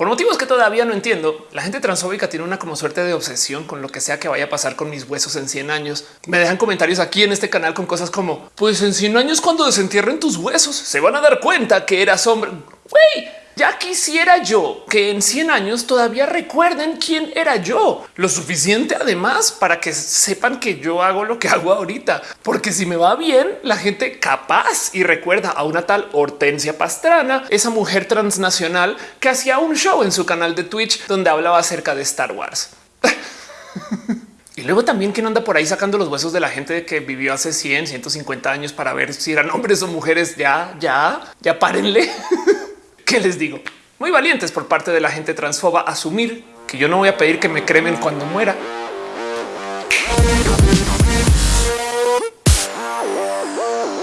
Por motivos que todavía no entiendo, la gente transfóbica tiene una como suerte de obsesión con lo que sea que vaya a pasar con mis huesos en 100 años. Me dejan comentarios aquí en este canal con cosas como, pues en 100 años cuando desentierren tus huesos se van a dar cuenta que eras hombre. Güey, ya quisiera yo que en 100 años todavía recuerden quién era yo. Lo suficiente además para que sepan que yo hago lo que hago ahorita. Porque si me va bien, la gente capaz y recuerda a una tal Hortensia Pastrana, esa mujer transnacional que hacía un show en su canal de Twitch donde hablaba acerca de Star Wars. Y luego también quien anda por ahí sacando los huesos de la gente que vivió hace 100, 150 años para ver si eran hombres o mujeres. Ya, ya, ya párenle. ¿Qué les digo? Muy valientes por parte de la gente transfoba asumir que yo no voy a pedir que me cremen cuando muera.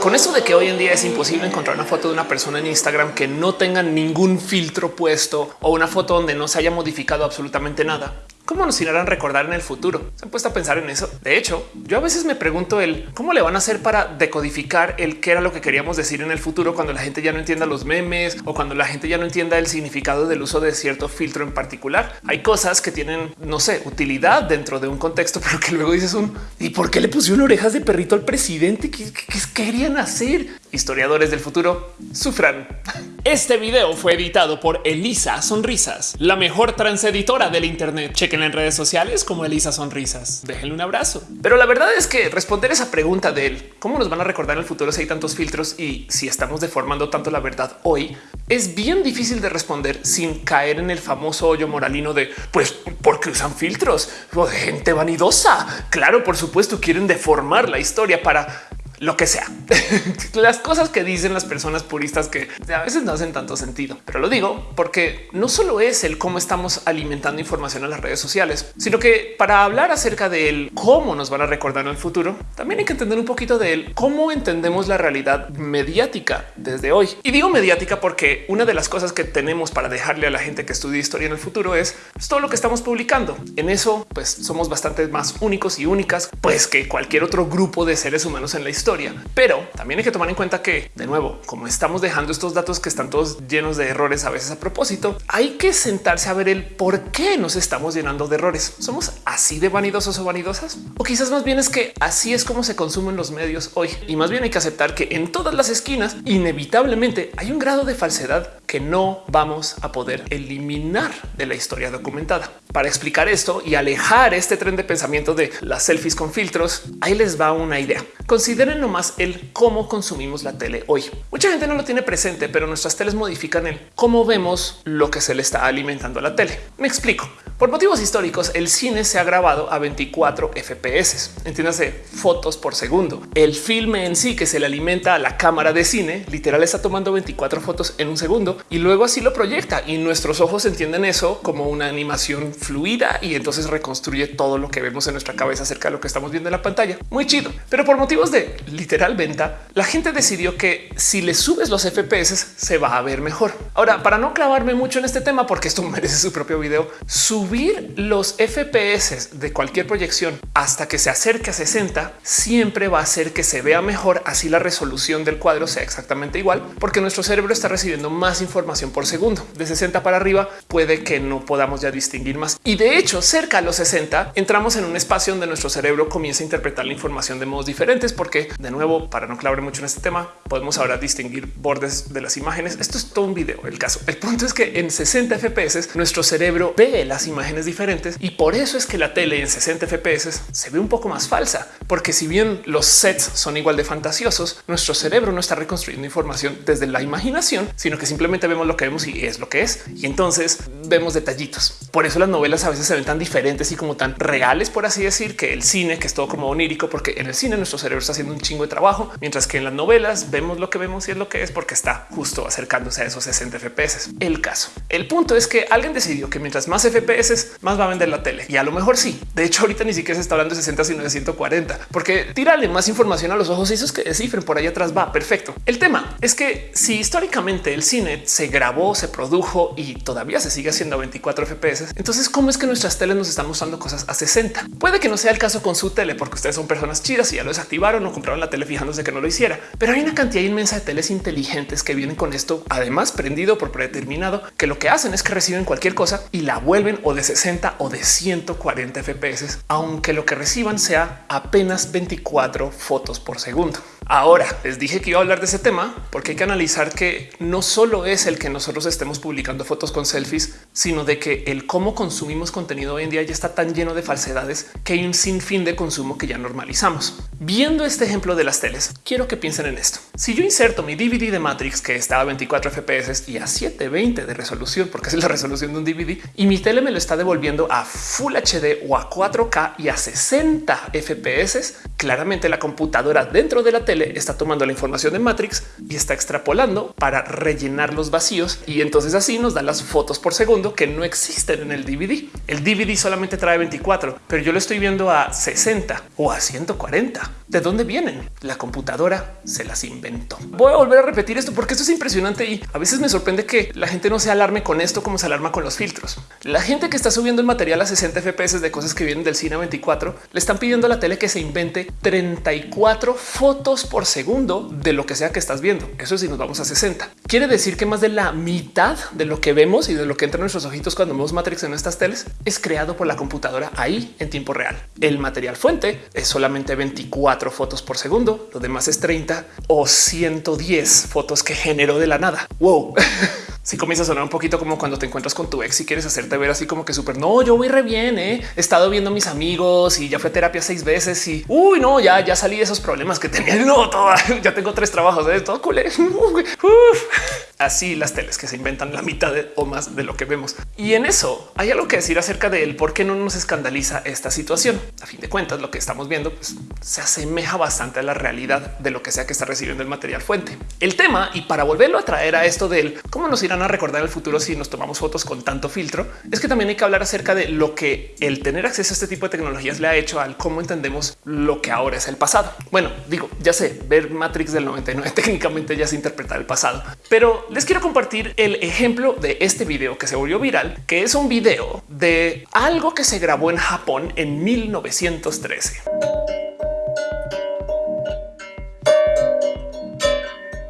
Con eso de que hoy en día es imposible encontrar una foto de una persona en Instagram que no tenga ningún filtro puesto o una foto donde no se haya modificado absolutamente nada. ¿Cómo nos irán recordar en el futuro? Se han puesto a pensar en eso. De hecho, yo a veces me pregunto el cómo le van a hacer para decodificar el qué era lo que queríamos decir en el futuro cuando la gente ya no entienda los memes o cuando la gente ya no entienda el significado del uso de cierto filtro en particular. Hay cosas que tienen, no sé, utilidad dentro de un contexto, pero que luego dices un y por qué le pusieron orejas de perrito al presidente? ¿Qué, qué querían hacer? Historiadores del futuro sufran. Este video fue editado por Elisa Sonrisas, la mejor transeditora del Internet. Chequen en redes sociales como Elisa Sonrisas. Déjenle un abrazo. Pero la verdad es que responder esa pregunta de él, cómo nos van a recordar en el futuro si hay tantos filtros y si estamos deformando tanto la verdad hoy, es bien difícil de responder sin caer en el famoso hoyo moralino de pues porque usan filtros de gente vanidosa. Claro, por supuesto, quieren deformar la historia para lo que sea. las cosas que dicen las personas puristas que a veces no hacen tanto sentido, pero lo digo porque no solo es el cómo estamos alimentando información en las redes sociales, sino que para hablar acerca de cómo nos van a recordar en el futuro, también hay que entender un poquito de él, cómo entendemos la realidad mediática desde hoy. Y digo mediática porque una de las cosas que tenemos para dejarle a la gente que estudia historia en el futuro es pues, todo lo que estamos publicando. En eso, pues somos bastante más únicos y únicas, pues que cualquier otro grupo de seres humanos en la historia pero también hay que tomar en cuenta que, de nuevo, como estamos dejando estos datos que están todos llenos de errores a veces a propósito, hay que sentarse a ver el por qué nos estamos llenando de errores. ¿Somos así de vanidosos o vanidosas? O quizás más bien es que así es como se consumen los medios hoy. Y más bien hay que aceptar que en todas las esquinas, inevitablemente, hay un grado de falsedad que no vamos a poder eliminar de la historia documentada. Para explicar esto y alejar este tren de pensamiento de las selfies con filtros, ahí les va una idea. Consideren nomás el cómo consumimos la tele hoy. Mucha gente no lo tiene presente, pero nuestras teles modifican el cómo vemos lo que se le está alimentando a la tele. Me explico. Por motivos históricos, el cine se ha grabado a 24 FPS, entiéndase fotos por segundo. El filme en sí que se le alimenta a la cámara de cine literal está tomando 24 fotos en un segundo y luego así lo proyecta y nuestros ojos entienden eso como una animación fluida y entonces reconstruye todo lo que vemos en nuestra cabeza acerca de lo que estamos viendo en la pantalla. Muy chido. Pero por motivos de literal venta, la gente decidió que si le subes los FPS se va a ver mejor. Ahora, para no clavarme mucho en este tema, porque esto merece su propio video, subir los FPS de cualquier proyección hasta que se acerque a 60 siempre va a hacer que se vea mejor. Así la resolución del cuadro sea exactamente igual, porque nuestro cerebro está recibiendo más información por segundo. De 60 para arriba puede que no podamos ya distinguir más. Y de hecho, cerca a los 60 entramos en un espacio donde nuestro cerebro comienza a interpretar la información de modos diferentes, porque de nuevo, para no clavar mucho en este tema, podemos ahora distinguir bordes de las imágenes. Esto es todo un video. El caso, el punto es que en 60 FPS nuestro cerebro ve las imágenes diferentes y por eso es que la tele en 60 FPS se ve un poco más falsa, porque si bien los sets son igual de fantasiosos, nuestro cerebro no está reconstruyendo información desde la imaginación, sino que simplemente vemos lo que vemos y es lo que es. Y entonces vemos detallitos. Por eso las novelas a veces se ven tan diferentes y como tan reales, por así decir, que el cine, que es todo como onírico, porque en el cine nuestro cerebro está haciendo un chingo de trabajo, mientras que en las novelas vemos lo que vemos y es lo que es porque está justo acercándose a esos 60 FPS. El caso, el punto es que alguien decidió que mientras más FPS, más va a vender la tele. Y a lo mejor sí. De hecho, ahorita ni siquiera se está hablando de 60, sino de 140, porque tírale más información a los ojos y esos que descifren por ahí atrás va perfecto. El tema es que si históricamente el cine se grabó, se produjo y todavía se sigue haciendo a 24 FPS. Entonces, ¿cómo es que nuestras teles nos están mostrando cosas a 60? Puede que no sea el caso con su tele porque ustedes son personas chidas y ya lo desactivaron o compraron la tele fijándose que no lo hiciera. Pero hay una cantidad inmensa de teles inteligentes que vienen con esto, además prendido por predeterminado, que lo que hacen es que reciben cualquier cosa y la vuelven o de 60 o de 140 FPS, aunque lo que reciban sea apenas 24 fotos por segundo. Ahora les dije que iba a hablar de ese tema porque hay que analizar que no solo es el que nosotros estemos publicando fotos con selfies, sino de que el cómo consumimos contenido hoy en día ya está tan lleno de falsedades que hay un sinfín de consumo que ya normalizamos. Viendo este ejemplo de las teles, quiero que piensen en esto. Si yo inserto mi DVD de Matrix que está a 24 FPS y a 720 de resolución, porque es la resolución de un DVD, y mi tele me lo está devolviendo a Full HD o a 4K y a 60 FPS, claramente la computadora dentro de la tele está tomando la información de Matrix y está extrapolando para rellenar los vacíos y entonces así nos da las fotos por segundo que no existen en el DVD. El DVD solamente trae 24, pero yo lo estoy viendo a 60 o a 140. ¿De dónde vienen? La computadora se las inventó. Voy a volver a repetir esto porque esto es impresionante y a veces me sorprende que la gente no se alarme con esto como se alarma con los filtros. La gente que está subiendo el material a 60 FPS de cosas que vienen del cine 24 le están pidiendo a la tele que se invente 34 fotos por segundo de lo que sea que estás viendo. Eso es si nos vamos a 60. Quiere decir que más de la mitad de lo que vemos y de lo que entra en nuestros ojitos cuando vemos Matrix en estas teles es creado por la computadora ahí en tiempo real. El material fuente es solamente 24 fotos por segundo, lo demás es 30 o 110 fotos que generó de la nada. Wow. si comienza a sonar un poquito como cuando te encuentras con tu ex y quieres hacerte ver así como que súper no, yo voy re bien. ¿eh? He estado viendo a mis amigos y ya fue terapia seis veces y uy, no, ya, ya salí de esos problemas que tenía. No, toda, ya tengo tres trabajos de ¿eh? todo culé. Así las teles que se inventan la mitad o más de lo que vemos. Y en eso hay algo que decir acerca de él, por qué no nos escandaliza esta situación. A fin de cuentas, lo que estamos viendo pues, se asemeja bastante a la realidad de lo que sea que está recibiendo el material fuente. El tema, y para volverlo a traer a esto del cómo nos irán a recordar el futuro si nos tomamos fotos con tanto filtro, es que también hay que hablar acerca de lo que el tener acceso a este tipo de tecnologías le ha hecho al cómo entendemos lo que ahora es el pasado. Bueno, digo, ya sé, ver Matrix del 99 técnicamente ya se interpreta el pasado, pero les quiero compartir el ejemplo de este video que se volvió viral, que es un video de algo que se grabó en Japón en 1913.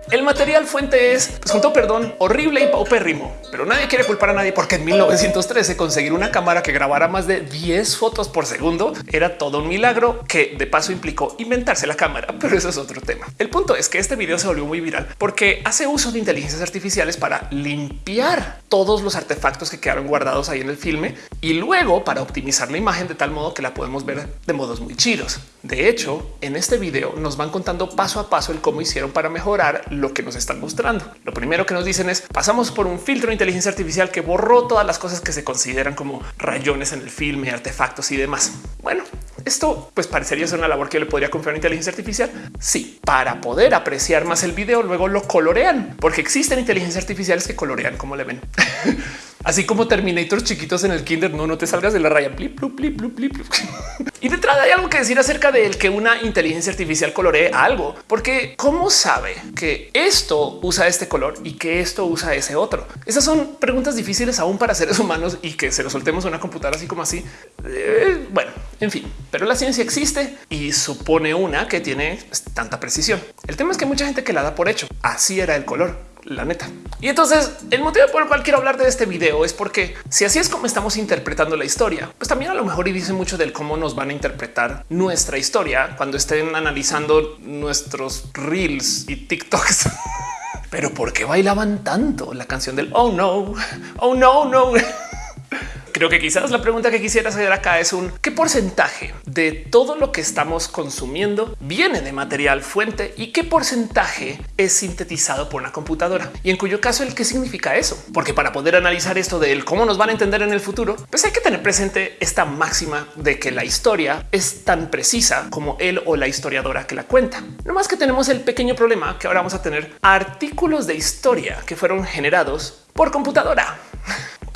El material fuente es, pues con todo perdón, horrible y paupérrimo, pero nadie quiere culpar a nadie porque en 1913 conseguir una cámara que grabara más de 10 fotos por segundo era todo un milagro que de paso implicó inventarse la cámara, pero eso es otro tema. El punto es que este video se volvió muy viral porque hace uso de inteligencias artificiales para limpiar todos los artefactos que quedaron guardados ahí en el filme y luego para optimizar la imagen de tal modo que la podemos ver de modos muy chidos. De hecho, en este video nos van contando paso a paso el cómo hicieron para mejorar lo que nos están mostrando. Lo primero que nos dicen es pasamos por un filtro de inteligencia artificial que borró todas las cosas que se consideran como rayones en el filme, artefactos y demás. Bueno, esto pues parecería ser una labor que le podría confiar a inteligencia artificial. Sí, para poder apreciar más el video, luego lo colorean porque existen inteligencias artificiales que colorean como le ven. Así como Terminators chiquitos en el kinder, no, no te salgas de la raya. y detrás hay algo que decir acerca de que una inteligencia artificial coloree algo, porque cómo sabe que esto usa este color y que esto usa ese otro. Esas son preguntas difíciles aún para seres humanos y que se lo soltemos a una computadora así como así. Eh, bueno, en fin, pero la ciencia existe y supone una que tiene tanta precisión. El tema es que mucha gente que la da por hecho. Así era el color la neta. Y entonces el motivo por el cual quiero hablar de este video es porque si así es como estamos interpretando la historia, pues también a lo mejor y dice mucho del cómo nos van a interpretar nuestra historia cuando estén analizando nuestros reels y TikToks. Pero ¿por qué bailaban tanto la canción del oh no, oh no, no? Creo que quizás la pregunta que quisiera hacer acá es un qué porcentaje de todo lo que estamos consumiendo viene de material fuente y qué porcentaje es sintetizado por una computadora y en cuyo caso el qué significa eso, porque para poder analizar esto de cómo nos van a entender en el futuro, pues hay que tener presente esta máxima de que la historia es tan precisa como él o la historiadora que la cuenta. No más que tenemos el pequeño problema que ahora vamos a tener artículos de historia que fueron generados por computadora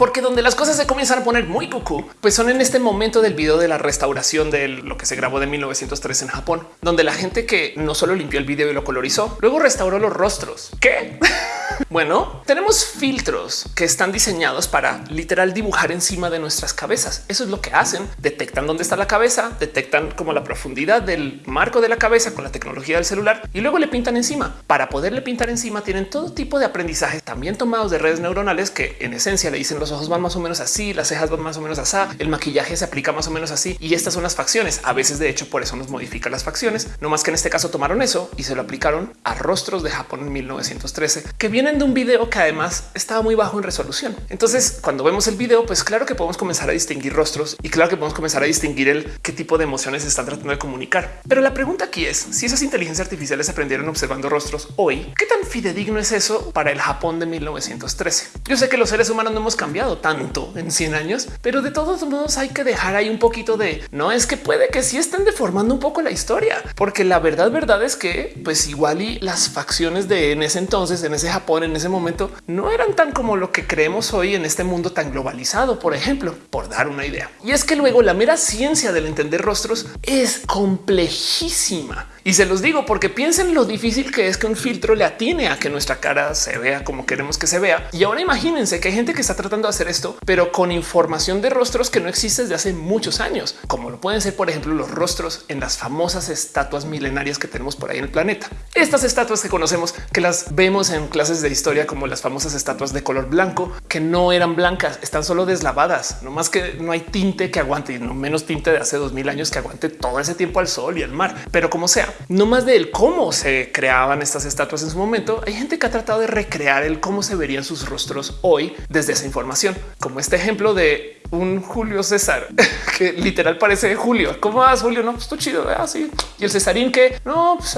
porque donde las cosas se comienzan a poner muy cucú, pues son en este momento del video de la restauración de lo que se grabó de 1903 en Japón, donde la gente que no solo limpió el video y lo colorizó, luego restauró los rostros. ¿Qué? bueno, tenemos filtros que están diseñados para literal dibujar encima de nuestras cabezas. Eso es lo que hacen. Detectan dónde está la cabeza, detectan como la profundidad del marco de la cabeza con la tecnología del celular y luego le pintan encima. Para poderle pintar encima tienen todo tipo de aprendizaje también tomados de redes neuronales que en esencia le dicen los ojos van más o menos así, las cejas van más o menos así, el maquillaje se aplica más o menos así y estas son las facciones. A veces de hecho por eso nos modifica las facciones. No más que en este caso tomaron eso y se lo aplicaron a rostros de Japón en 1913 que vienen de un video que además estaba muy bajo en resolución. Entonces cuando vemos el video, pues claro que podemos comenzar a distinguir rostros y claro que podemos comenzar a distinguir el qué tipo de emociones están tratando de comunicar. Pero la pregunta aquí es si esas inteligencias artificiales aprendieron observando rostros hoy, qué tan fidedigno es eso para el Japón de 1913. Yo sé que los seres humanos no hemos cambiado tanto en 100 años, pero de todos modos hay que dejar ahí un poquito de no es que puede que sí estén deformando un poco la historia, porque la verdad, verdad es que pues igual y las facciones de en ese entonces, en ese Japón, en ese momento, no eran tan como lo que creemos hoy en este mundo tan globalizado, por ejemplo, por dar una idea. Y es que luego la mera ciencia del entender rostros es complejísima. Y se los digo porque piensen lo difícil que es que un filtro le atine a que nuestra cara se vea como queremos que se vea. Y ahora imagínense que hay gente que está tratando hacer esto, pero con información de rostros que no existe desde hace muchos años, como lo pueden ser, por ejemplo, los rostros en las famosas estatuas milenarias que tenemos por ahí en el planeta. Estas estatuas que conocemos, que las vemos en clases de historia como las famosas estatuas de color blanco, que no eran blancas, están solo deslavadas, no más que no hay tinte que aguante, y no menos tinte de hace dos mil años que aguante todo ese tiempo al sol y al mar. Pero como sea, no más del cómo se creaban estas estatuas en su momento. Hay gente que ha tratado de recrear el cómo se verían sus rostros hoy desde esa información, como este ejemplo de un Julio César que literal parece Julio. ¿Cómo vas, Julio? No, pues tú chido. Así. Y el Cesarín que no, pues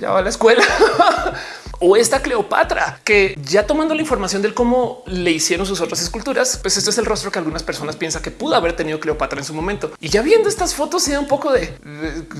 ya va a la escuela. o esta Cleopatra que ya tomando la información del cómo le hicieron sus otras esculturas, pues este es el rostro que algunas personas piensan que pudo haber tenido Cleopatra en su momento. Y ya viendo estas fotos se da un poco de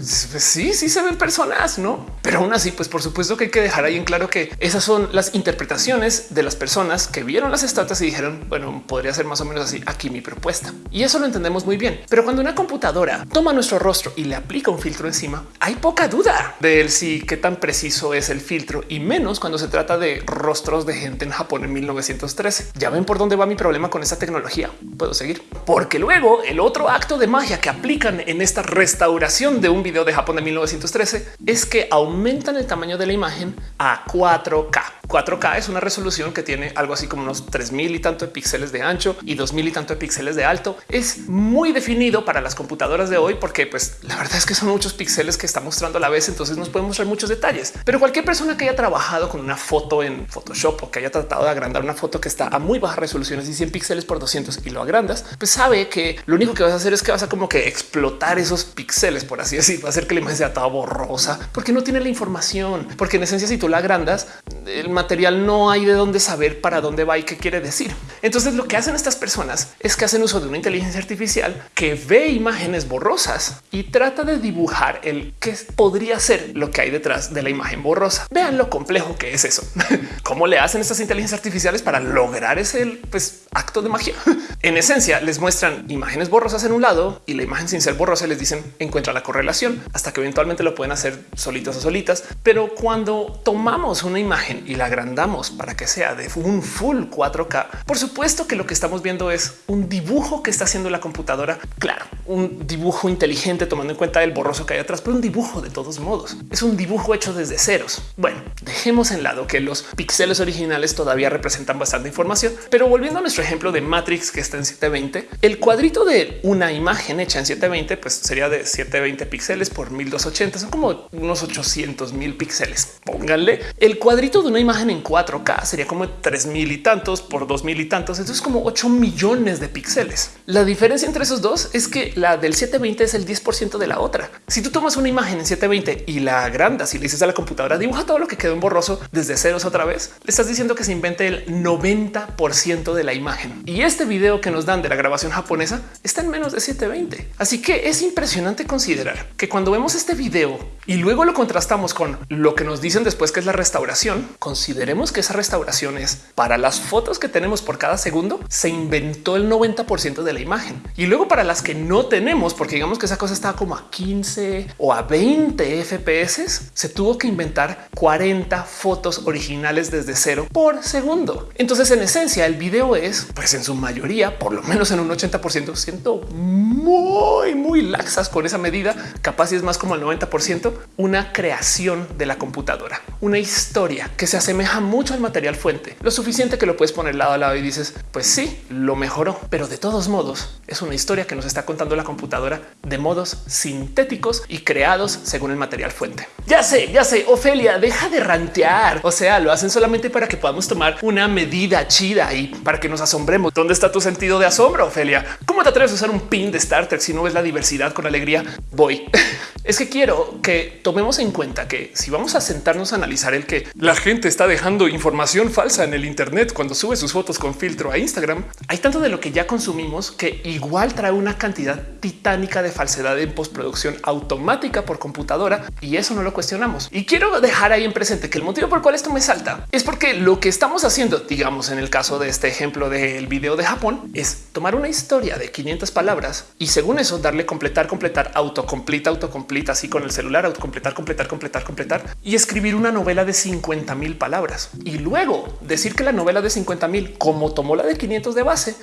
sí, sí se ven personas, no? Pero aún así, pues por supuesto que hay que dejar ahí en claro que esas son las interpretaciones de las personas que vieron las estatuas y dijeron, bueno, podría ser más o menos así aquí mi propuesta. Y eso lo entendemos muy bien. Pero cuando una computadora toma nuestro rostro y le aplica un filtro encima, hay poca duda de si qué tan preciso es el filtro y menos cuando se trata de rostros de gente en Japón en 1913. Ya ven por dónde va mi problema con esta tecnología. Puedo seguir porque luego el otro acto de magia que aplican en esta restauración de un video de Japón de 1913 es que aumentan el tamaño de la imagen a 4K. 4K es una resolución que tiene algo así como unos 3000 y tanto de píxeles de ancho y 2000 y tanto de píxeles de alto. Es muy definido para las computadoras de hoy porque pues la verdad es que son muchos píxeles que está mostrando a la vez, entonces nos podemos mostrar muchos detalles. Pero cualquier persona que haya trabajado con una foto en Photoshop o que haya tratado de agrandar una foto que está a muy baja resolución, y 100 píxeles por 200 y lo agrandas, pues sabe que lo único que vas a hacer es que vas a como que explotar esos píxeles, por así decir, va a hacer que la imagen sea toda borrosa porque no tiene la información, porque en esencia si tú la agrandas, el material no hay de dónde saber para dónde va y qué quiere decir. Entonces lo que hacen estas personas es que hacen uso de una inteligencia artificial que ve imágenes borrosas y trata de dibujar el que podría ser lo que hay detrás de la imagen borrosa. Vean lo complejo que es eso. ¿Cómo le hacen estas inteligencias artificiales para lograr ese pues, acto de magia? en esencia les muestran imágenes borrosas en un lado y la imagen sin ser borrosa les dicen encuentra la correlación hasta que eventualmente lo pueden hacer solitos o solitas. Pero cuando tomamos una imagen y la agrandamos para que sea de un full 4K, por supuesto que lo que estamos viendo es un dibujo que está haciendo la computadora. Claro, un dibujo inteligente tomando en cuenta el borroso que hay atrás, pero un dibujo de todos modos es un dibujo hecho desde ceros. Bueno, dejemos en lado que los píxeles originales todavía representan bastante información, pero volviendo a nuestro ejemplo de Matrix que está en 720, el cuadrito de una imagen hecha en 720 pues sería de 720 píxeles por 1280, son como unos 800 mil píxeles. Pónganle el cuadrito de una imagen en 4K sería como 3000 y tantos por 2000 y tantos. Entonces como 8 millones de píxeles. La diferencia entre esos dos es que la del 720 es el 10% de la otra. Si tú tomas una imagen en 720 y la agrandas y le dices a la computadora dibuja todo lo que quedó en borroso desde ceros otra vez, le estás diciendo que se invente el 90% de la imagen Y este video que nos dan de la grabación japonesa está en menos de 720. Así que es impresionante considerar que cuando vemos este video y luego lo contrastamos con lo que nos dicen después que es la restauración, consideremos que esa restauración es para las fotos que tenemos por cada segundo, se inventó el 90% de la imagen. Y luego para las que no tenemos, porque digamos que esa cosa estaba como a 15 o a 20 FPS, se tuvo que inventar 40 fotos originales desde cero por segundo. Entonces, en esencia, el video es, pues en su mayoría, por lo menos en un 80%, siento muy, muy laxas con esa medida, capaz y es más como el 90%, una creación de la computadora, una historia que se asemeja mucho al material fuente, lo suficiente que lo puedes poner lado a lado y dices, pues sí, lo mejoró, pero de todos modos es una historia que nos está contando la computadora de modos sintéticos y creados según el material fuente. Ya sé, ya sé, Ofelia, deja de rantear. O sea, lo hacen solamente para que podamos tomar una medida chida y para que nos asombremos. ¿Dónde está tu sentido de asombro, Ofelia? ¿Cómo te atreves a usar un pin de Star Trek si no ves la diversidad con alegría? Voy. es que quiero que tomemos en cuenta que si vamos a sentarnos a analizar el que la gente está dejando información falsa en el Internet cuando sube sus fotos con filtro a Instagram, hay tanto de lo que ya consumimos que igual trae una cantidad titánica de falsedad en postproducción automática por computadora y eso no lo cuestionamos. Y quiero dejar ahí en presente que el motivo por el cual esto me salta es porque lo que estamos haciendo, digamos en el caso de este ejemplo del video de Japón, es tomar una historia de 500 palabras y según eso darle completar, completar, autocompleta, autocompleta, así con el celular, autocompletar, completar, completar, completar y escribir una novela de 50 mil palabras y luego decir que la novela de 50 mil, como tomó la de 500 de base,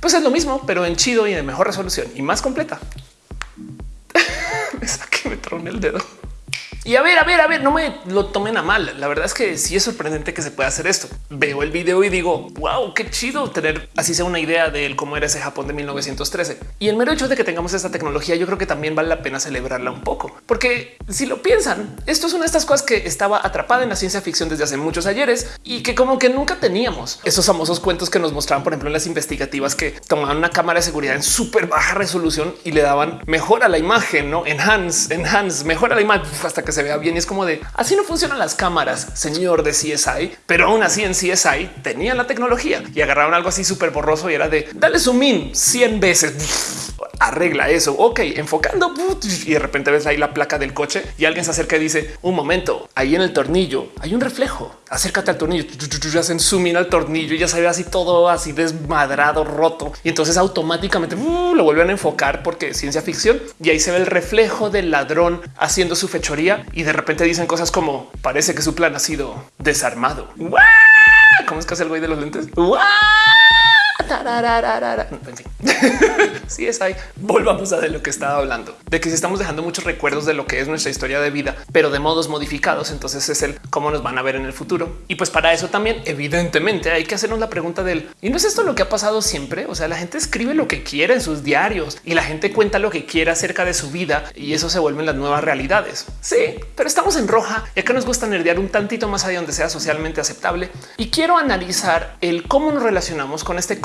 pues es lo mismo, pero en chido y de mejor resolución y más completa. me saqué, me troné el dedo. Y a ver, a ver, a ver, no me lo tomen a mal. La verdad es que sí es sorprendente que se pueda hacer esto. Veo el video y digo, wow, qué chido tener así sea una idea de cómo era ese Japón de 1913. Y el mero hecho de que tengamos esta tecnología, yo creo que también vale la pena celebrarla un poco, porque si lo piensan, esto es una de estas cosas que estaba atrapada en la ciencia ficción desde hace muchos ayeres y que como que nunca teníamos esos famosos cuentos que nos mostraban, por ejemplo, en las investigativas que tomaban una cámara de seguridad en súper baja resolución y le daban mejor a la imagen, no enhance, enhance, mejor a la imagen hasta que se vea bien. Y es como de así no funcionan las cámaras, señor de CSI, pero aún así en CSI tenían la tecnología y agarraron algo así súper borroso y era de dale zoom in 100 veces. Arregla eso. Ok, enfocando y de repente ves ahí la placa del coche y alguien se acerca y dice un momento ahí en el tornillo hay un reflejo. Acércate al tornillo, hacen zoom in al tornillo y ya se ve así todo así desmadrado, roto. Y entonces automáticamente uh, lo vuelven a enfocar porque ciencia ficción y ahí se ve el reflejo del ladrón haciendo su fechoría y de repente dicen cosas como parece que su plan ha sido desarmado. ¿Cómo es que hace el güey de los lentes? En fin, sí es ahí. Volvamos a lo que estaba hablando, de que si estamos dejando muchos recuerdos de lo que es nuestra historia de vida, pero de modos modificados. Entonces es el cómo nos van a ver en el futuro. Y pues para eso también, evidentemente, hay que hacernos la pregunta del y no es esto lo que ha pasado siempre. O sea, la gente escribe lo que quiere en sus diarios y la gente cuenta lo que quiere acerca de su vida y eso se vuelven las nuevas realidades. Sí, pero estamos en roja y acá nos gusta nerdear un tantito más allá donde sea socialmente aceptable. Y quiero analizar el cómo nos relacionamos con este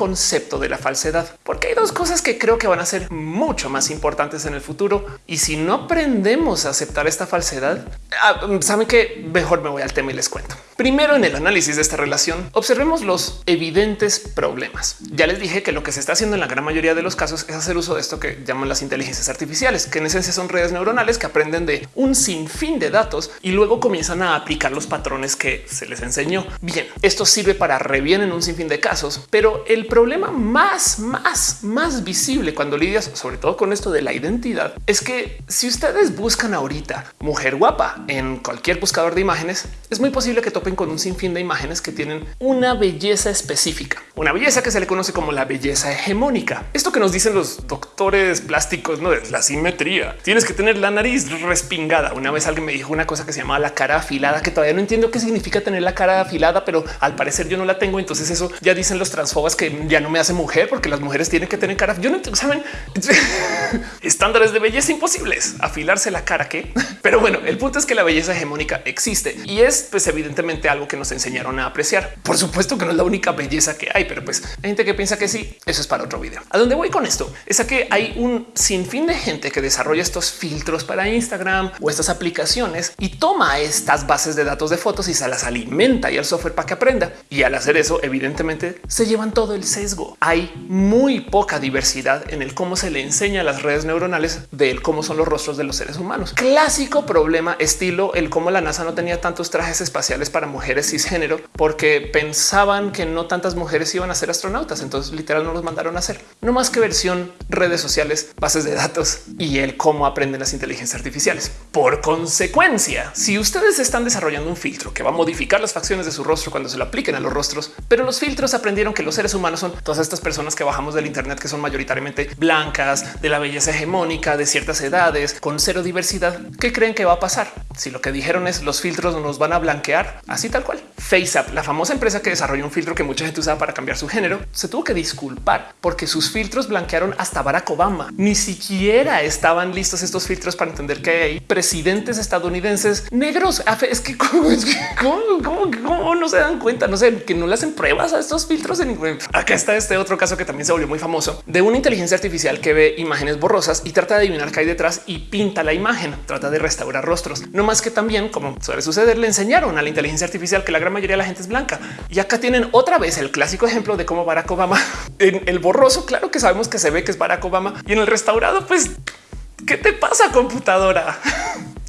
de la falsedad, porque hay dos cosas que creo que van a ser mucho más importantes en el futuro. Y si no aprendemos a aceptar esta falsedad, ah, saben que mejor me voy al tema y les cuento. Primero, en el análisis de esta relación, observemos los evidentes problemas. Ya les dije que lo que se está haciendo en la gran mayoría de los casos es hacer uso de esto que llaman las inteligencias artificiales, que en esencia son redes neuronales que aprenden de un sinfín de datos y luego comienzan a aplicar los patrones que se les enseñó. Bien, esto sirve para re bien en un sinfín de casos, pero el problema más, más, más visible cuando lidias sobre todo con esto de la identidad es que si ustedes buscan ahorita mujer guapa en cualquier buscador de imágenes, es muy posible que topen con un sinfín de imágenes que tienen una belleza específica, una belleza que se le conoce como la belleza hegemónica. Esto que nos dicen los doctores plásticos, no es la simetría. Tienes que tener la nariz respingada. Una vez alguien me dijo una cosa que se llama la cara afilada, que todavía no entiendo qué significa tener la cara afilada, pero al parecer yo no la tengo. Entonces eso ya dicen los transfobas que ya no me hace mujer porque las mujeres tienen que tener cara. Yo no saben estándares de belleza imposibles, afilarse la cara que, pero bueno, el punto es que la belleza hegemónica existe y es pues evidentemente algo que nos enseñaron a apreciar. Por supuesto que no es la única belleza que hay, pero pues hay gente que piensa que sí. Eso es para otro video. A dónde voy con esto es a que hay un sinfín de gente que desarrolla estos filtros para Instagram o estas aplicaciones y toma estas bases de datos de fotos y se las alimenta y al software para que aprenda. Y al hacer eso, evidentemente se llevan todo el sesgo. Hay muy poca diversidad en el cómo se le enseña a las redes neuronales de cómo son los rostros de los seres humanos. Clásico problema estilo el cómo la NASA no tenía tantos trajes espaciales para mujeres cisgénero porque pensaban que no tantas mujeres iban a ser astronautas. Entonces literal no los mandaron a hacer. No más que versión redes sociales, bases de datos y el cómo aprenden las inteligencias artificiales. Por consecuencia, si ustedes están desarrollando un filtro que va a modificar las facciones de su rostro cuando se lo apliquen a los rostros, pero los filtros aprendieron que los seres humanos son todas estas personas que bajamos del Internet que son mayoritariamente blancas, de la belleza hegemónica, de ciertas edades, con cero diversidad. ¿Qué creen que va a pasar? Si lo que dijeron es los filtros nos van a blanquear, así tal cual. FaceApp, la famosa empresa que desarrolló un filtro que mucha gente usaba para cambiar su género, se tuvo que disculpar porque sus filtros blanquearon hasta Barack Obama. Ni siquiera estaban listos estos filtros para entender que hay presidentes estadounidenses negros. Es que cómo, es que, cómo, no se dan cuenta, no sé, que no le hacen pruebas a estos filtros. En, acá está este otro caso que también se volvió muy famoso de una inteligencia artificial que ve imágenes borrosas y trata de adivinar qué hay detrás y pinta la imagen, trata de restaurar rostros. No más que también, como suele suceder, le enseñaron a la inteligencia artificial que la gran mayoría de la gente es blanca. Y acá tienen otra vez el clásico ejemplo de cómo Barack Obama en el borroso, claro que sabemos que se ve que es Barack Obama y en el restaurado, pues, ¿qué te pasa computadora?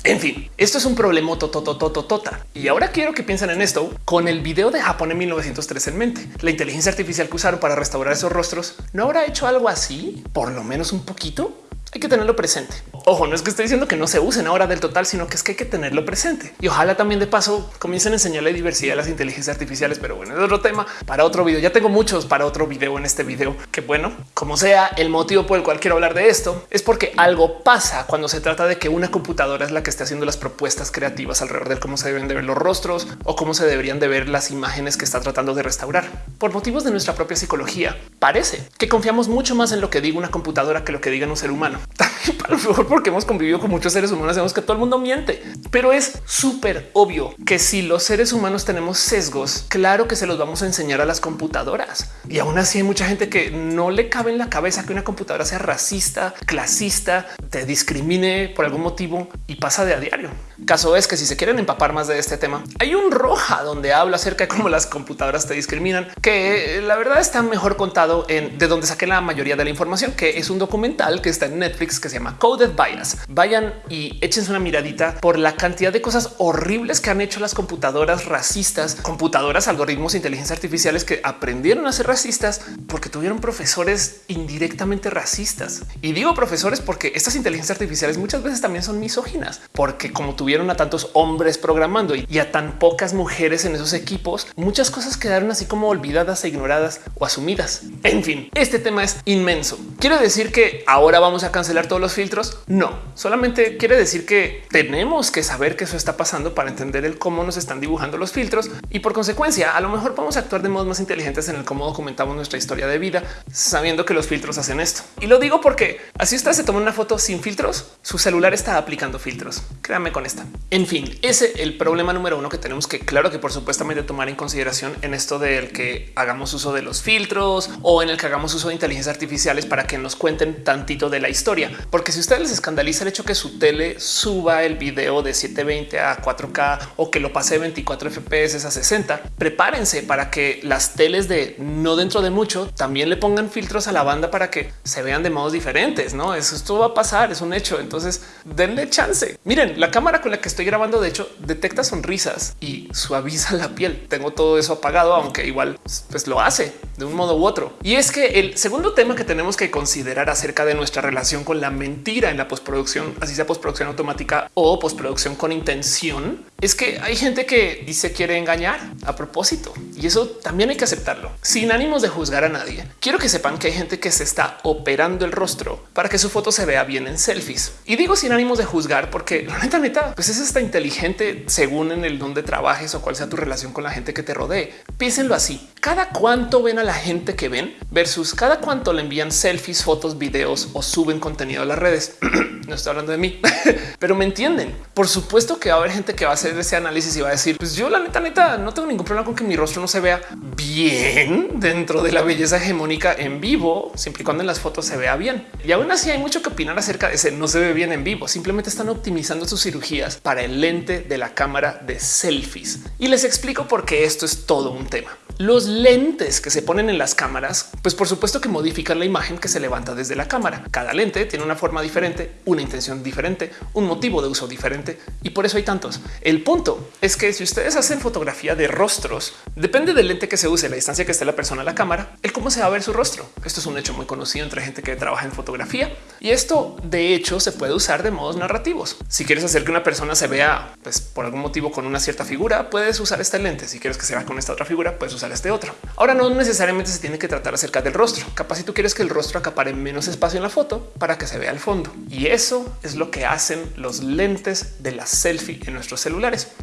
En fin, esto es un problema tototototota. Y ahora quiero que piensen en esto con el video de Japón en 1903 en mente. La inteligencia artificial que usaron para restaurar esos rostros no habrá hecho algo así, por lo menos un poquito. Hay que tenerlo presente. Ojo, no es que esté diciendo que no se usen ahora del total, sino que es que hay que tenerlo presente. Y ojalá también de paso comiencen a enseñarle diversidad a las inteligencias artificiales. Pero bueno, es otro tema para otro video. Ya tengo muchos para otro video en este video. Que bueno, como sea, el motivo por el cual quiero hablar de esto es porque algo pasa cuando se trata de que una computadora es la que esté haciendo las propuestas creativas alrededor de cómo se deben de ver los rostros o cómo se deberían de ver las imágenes que está tratando de restaurar. Por motivos de nuestra propia psicología, parece que confiamos mucho más en lo que diga una computadora que lo que diga un ser humano. Para lo mejor porque hemos convivido con muchos seres humanos, sabemos que todo el mundo miente, pero es súper obvio que si los seres humanos tenemos sesgos, claro que se los vamos a enseñar a las computadoras. Y aún así hay mucha gente que no le cabe en la cabeza que una computadora sea racista, clasista, te discrimine por algún motivo y pasa de a diario. Caso es que si se quieren empapar más de este tema, hay un roja donde habla acerca de cómo las computadoras te discriminan, que la verdad está mejor contado en de donde saqué la mayoría de la información, que es un documental que está en Netflix que se llama Coded Bias. Vayan y échense una miradita por la cantidad de cosas horribles que han hecho las computadoras racistas, computadoras, algoritmos, inteligencia artificiales que aprendieron a ser racistas porque tuvieron profesores indirectamente racistas. Y digo profesores porque estas inteligencias artificiales muchas veces también son misóginas, porque como tuvieron a tantos hombres programando y a tan pocas mujeres en esos equipos, muchas cosas quedaron así como olvidadas e ignoradas o asumidas. En fin, este tema es inmenso. ¿Quiere decir que ahora vamos a cancelar todos los filtros? No, solamente quiere decir que tenemos que saber que eso está pasando para entender el cómo nos están dibujando los filtros y por consecuencia a lo mejor a actuar de modos más inteligentes en el cómo documentamos nuestra historia de vida, sabiendo que los filtros hacen esto. Y lo digo porque así usted se toma una foto sin filtros, su celular está aplicando filtros. Créame con En fin, ese es el problema número uno que tenemos que, claro que por supuestamente tomar en consideración en esto del que hagamos uso de los filtros o en el que hagamos uso de inteligencias artificiales para que nos cuenten tantito de la historia. Porque si ustedes les escandaliza el hecho que su tele suba el video de 720 a 4K o que lo pase 24 FPS a 60, prepárense para que las teles de no dentro de mucho también le pongan filtros a la banda para que se vean de modos diferentes. No, eso esto va a pasar, es un hecho. Entonces denle chance. Miren, la cámara con la que estoy grabando, de hecho, detecta sonrisas y suaviza la piel. Tengo todo eso apagado, aunque igual pues lo hace de un modo u otro. Y es que el segundo tema que tenemos que considerar acerca de nuestra relación con la mentira en la postproducción, así sea postproducción automática o postproducción con intención, es que hay gente que dice quiere engañar a propósito y eso también hay que aceptarlo sin ánimos de juzgar a nadie. Quiero que sepan que hay gente que se está operando el rostro para que su foto se vea bien en selfies y digo sin ánimos de juzgar porque la neta neta pues es esta inteligente según en el donde trabajes o cuál sea tu relación con la gente que te rodee. Piénsenlo así. cada cuánto ven a la gente que ven versus cada cuánto le envían selfies, fotos, videos o suben contenido a las redes. no estoy hablando de mí, pero me entienden. Por supuesto que va a haber gente que va a hacer ese análisis y va a decir, pues yo la neta, neta, no tengo ningún problema con que mi rostro no se vea bien dentro de la belleza hegemónica en vivo, siempre y cuando en las fotos se vea bien. Y aún así hay mucho que opinar acerca de ese no se ve bien en vivo. Simplemente están optimizando sus cirugías para el lente de la cámara de selfies. Y les explico por qué esto es todo un tema. Los lentes que se ponen en las cámaras, pues por supuesto que modifican la imagen que se levanta desde la cámara. Cada lente tiene una forma diferente, una intención diferente, un motivo de uso diferente y por eso hay tantos. El punto es que si ustedes hacen fotografía de rostros, depende del lente que se use, la distancia que esté la persona a la cámara, el cómo se va a ver su rostro. Esto es un hecho muy conocido entre gente que trabaja en fotografía y esto de hecho se puede usar de modos narrativos. Si quieres hacer que una persona se vea pues, por algún motivo con una cierta figura, puedes usar este lente. Si quieres que se vea con esta otra figura, puedes usar este otro. Ahora no necesariamente se tiene que tratar acerca del rostro. Capaz si tú quieres que el rostro acapare menos espacio en la foto para que se vea el fondo. Y eso es lo que hacen los lentes de la selfie en nuestros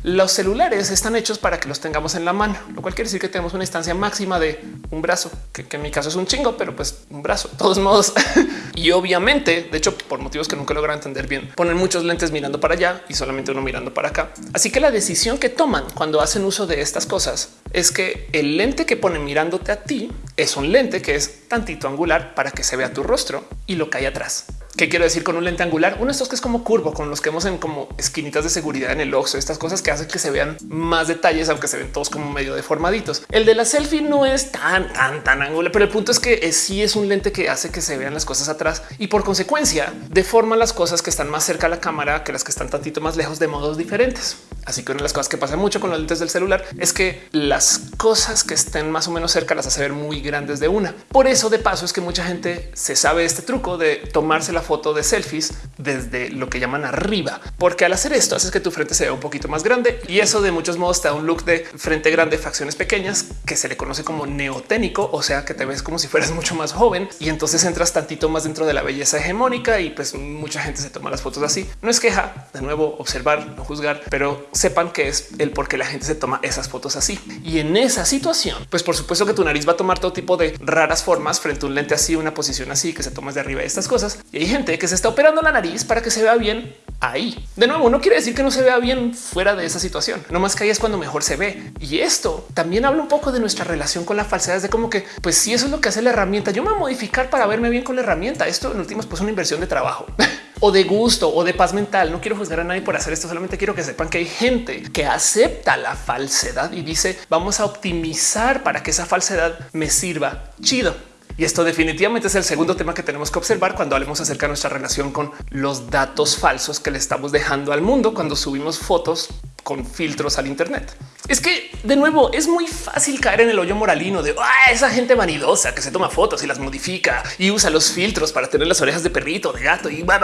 Los celulares están hechos para que los tengamos en la mano, lo cual quiere decir que tenemos una instancia máxima de un brazo, que, en mi caso es un chingo, pero pues un brazo, de todos modos. y obviamente, de hecho, por motivos que nunca logran entender bien, ponen muchos lentes mirando para allá y solamente uno mirando para acá. Así que la decisión que toman cuando hacen uso de estas cosas es que el lente que pone mirándote a ti es un lente que es tantito angular para que se vea tu rostro y lo que hay atrás. ¿Qué quiero decir con un lente angular? Uno de estos que es como curvo, con los que vemos en como esquinitas de seguridad en el oxo, estas cosas que hacen que se vean más detalles, aunque se ven todos como medio deformaditos. El de la selfie no es tan, tan, tan angular, pero el punto es que sí es un lente que hace que se vean las cosas atrás y por consecuencia deforma las cosas que están más cerca a la cámara que las que están tantito más lejos de modos diferentes. Así que una de las cosas que pasa mucho con los lentes del celular es que las cosas que estén más o menos cerca las hace ver muy grandes de una. Por eso de paso es que mucha gente se sabe este truco de tomarse la foto de selfies desde lo que llaman arriba, porque al hacer esto haces que tu frente se vea un poquito más grande y eso de muchos modos te da un look de frente grande, facciones pequeñas que se le conoce como neoténico, o sea que te ves como si fueras mucho más joven y entonces entras tantito más dentro de la belleza hegemónica y pues mucha gente se toma las fotos así. No es queja, de nuevo observar, no juzgar, pero sepan que es el por qué la gente se toma esas fotos así. Y en esa situación, pues por supuesto que tu nariz va a tomar todo tipo de raras formas frente a un lente así, una posición así que se tomas de arriba de estas cosas. Y hay gente que se está operando la nariz para que se vea bien ahí. De nuevo, no quiere decir que no se vea bien fuera de esa situación. No más que ahí es cuando mejor se ve. Y esto también habla un poco de nuestra relación con la falsedad, de como que, pues si eso es lo que hace la herramienta, yo me voy a modificar para verme bien con la herramienta. Esto en últimas, pues una inversión de trabajo. o de gusto o de paz mental. No quiero juzgar a nadie por hacer esto, solamente quiero que sepan que hay gente que acepta la falsedad y dice vamos a optimizar para que esa falsedad me sirva chido. Y esto definitivamente es el segundo tema que tenemos que observar cuando hablemos acerca de nuestra relación con los datos falsos que le estamos dejando al mundo cuando subimos fotos con filtros al Internet. Es que de nuevo es muy fácil caer en el hoyo moralino de ah, esa gente vanidosa que se toma fotos y las modifica y usa los filtros para tener las orejas de perrito, de gato y va,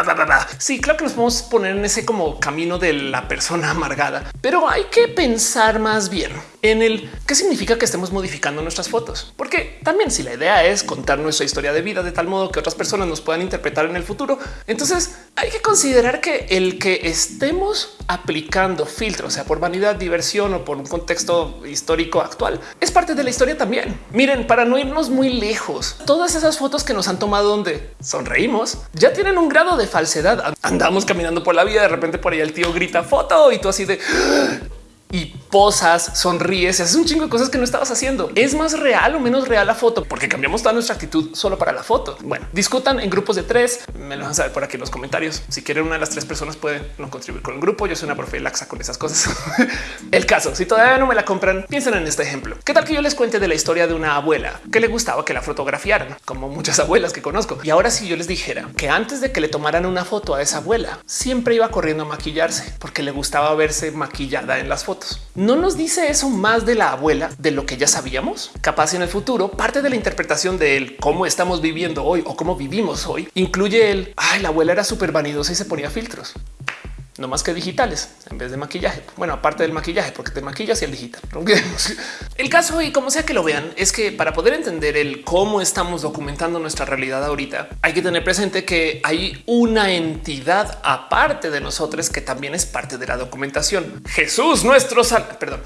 Sí, claro que nos podemos poner en ese como camino de la persona amargada, pero hay que pensar más bien en el qué significa que estemos modificando nuestras fotos, porque también si la idea es nuestra historia de vida de tal modo que otras personas nos puedan interpretar en el futuro, entonces hay que considerar que el que estemos aplicando filtros, sea por vanidad, diversión o por un contexto histórico actual, es parte de la historia también. Miren, para no irnos muy lejos, todas esas fotos que nos han tomado donde sonreímos ya tienen un grado de falsedad. Andamos caminando por la vida, de repente por ahí el tío grita foto y tú así de y posas, sonríes, haces un chingo de cosas que no estabas haciendo. ¿Es más real o menos real la foto? Porque cambiamos toda nuestra actitud solo para la foto. Bueno, discutan en grupos de tres. Me lo van a saber por aquí en los comentarios. Si quieren una de las tres personas puede no contribuir con el grupo. Yo soy una profe laxa con esas cosas. el caso, si todavía no me la compran, piensen en este ejemplo. ¿Qué tal que yo les cuente de la historia de una abuela que le gustaba que la fotografiaran, como muchas abuelas que conozco? Y ahora si yo les dijera que antes de que le tomaran una foto a esa abuela, siempre iba corriendo a maquillarse porque le gustaba verse maquillada en las fotos. ¿No nos dice eso más de la abuela de lo que ya sabíamos? Capaz en el futuro, parte de la interpretación de cómo estamos viviendo hoy o cómo vivimos hoy incluye el ay, la abuela era súper vanidosa y se ponía filtros. No más que digitales en vez de maquillaje. Bueno, aparte del maquillaje, porque te maquillas y el digital. El caso y como sea que lo vean es que para poder entender el cómo estamos documentando nuestra realidad ahorita, hay que tener presente que hay una entidad aparte de nosotros que también es parte de la documentación. Jesús, nuestro sal. Perdón.